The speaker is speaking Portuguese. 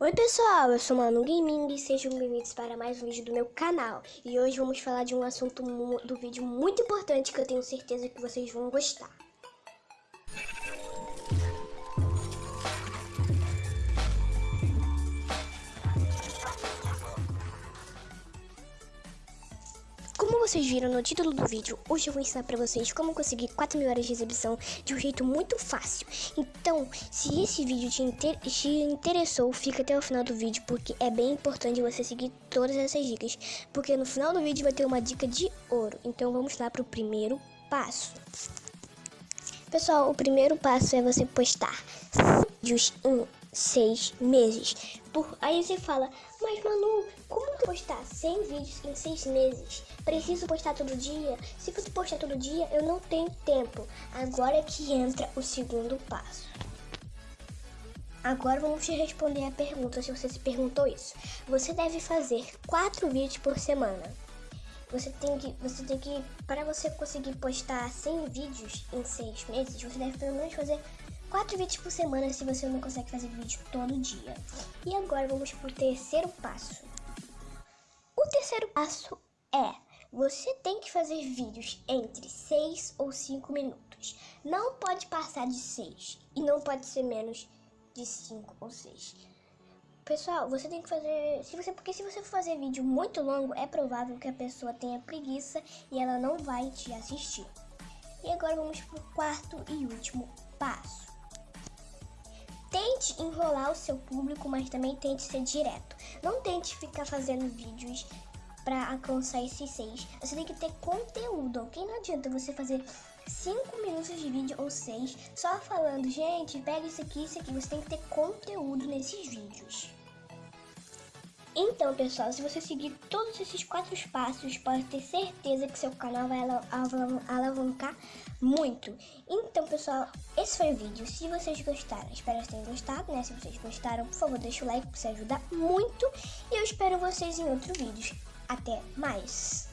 Oi pessoal, eu sou Manu Gaming e sejam bem-vindos para mais um vídeo do meu canal. E hoje vamos falar de um assunto do vídeo muito importante que eu tenho certeza que vocês vão gostar. Vocês viram no título do vídeo, hoje eu vou ensinar pra vocês como conseguir 4 mil horas de exibição de um jeito muito fácil. Então, se esse vídeo te, inter te interessou, fica até o final do vídeo, porque é bem importante você seguir todas essas dicas. Porque no final do vídeo vai ter uma dica de ouro. Então vamos lá pro primeiro passo. Pessoal, o primeiro passo é você postar vídeos em seis meses. Por... Aí você fala, mas Manu, como postar 100 vídeos em seis meses? Preciso postar todo dia? Se eu postar todo dia, eu não tenho tempo. Agora é que entra o segundo passo. Agora vamos te responder a pergunta se você se perguntou isso. Você deve fazer quatro vídeos por semana. Você tem que, você tem que, para você conseguir postar 100 vídeos em seis meses, você deve pelo menos fazer 4 vídeos por semana se você não consegue fazer vídeo todo dia. E agora vamos para o terceiro passo. O terceiro passo é, você tem que fazer vídeos entre 6 ou 5 minutos. Não pode passar de 6 e não pode ser menos de 5 ou 6. Pessoal, você tem que fazer, se você, porque se você for fazer vídeo muito longo, é provável que a pessoa tenha preguiça e ela não vai te assistir. E agora vamos para o quarto e último passo. Tente enrolar o seu público, mas também tente ser direto. Não tente ficar fazendo vídeos para alcançar esses seis. Você tem que ter conteúdo, ok? Não adianta você fazer 5 minutos de vídeo ou 6 só falando, gente, pega isso aqui, isso aqui. Você tem que ter conteúdo nesses vídeos. Então, pessoal, se você seguir todos esses quatro passos, pode ter certeza que seu canal vai alavancar muito. Então, pessoal, esse foi o vídeo. Se vocês gostaram, espero que tenham gostado, né? Se vocês gostaram, por favor, deixa o like, isso ajuda muito. E eu espero vocês em outro vídeo. Até mais!